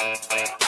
Bye.